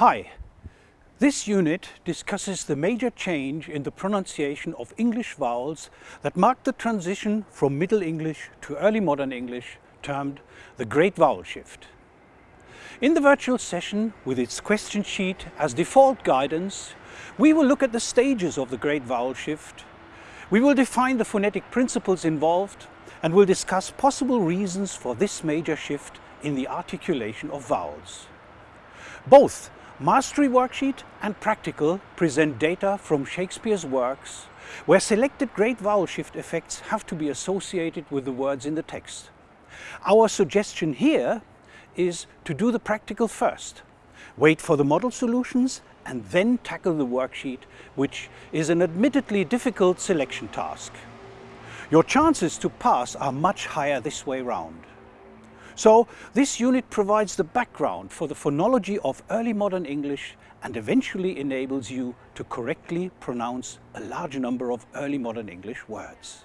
Hi, this unit discusses the major change in the pronunciation of English vowels that marked the transition from Middle English to Early Modern English, termed the Great Vowel Shift. In the virtual session, with its question sheet as default guidance, we will look at the stages of the Great Vowel Shift. We will define the phonetic principles involved and will discuss possible reasons for this major shift in the articulation of vowels. Both Mastery Worksheet and Practical present data from Shakespeare's works where selected great vowel shift effects have to be associated with the words in the text. Our suggestion here is to do the practical first, wait for the model solutions and then tackle the worksheet, which is an admittedly difficult selection task. Your chances to pass are much higher this way round. So this unit provides the background for the phonology of early modern English and eventually enables you to correctly pronounce a large number of early modern English words.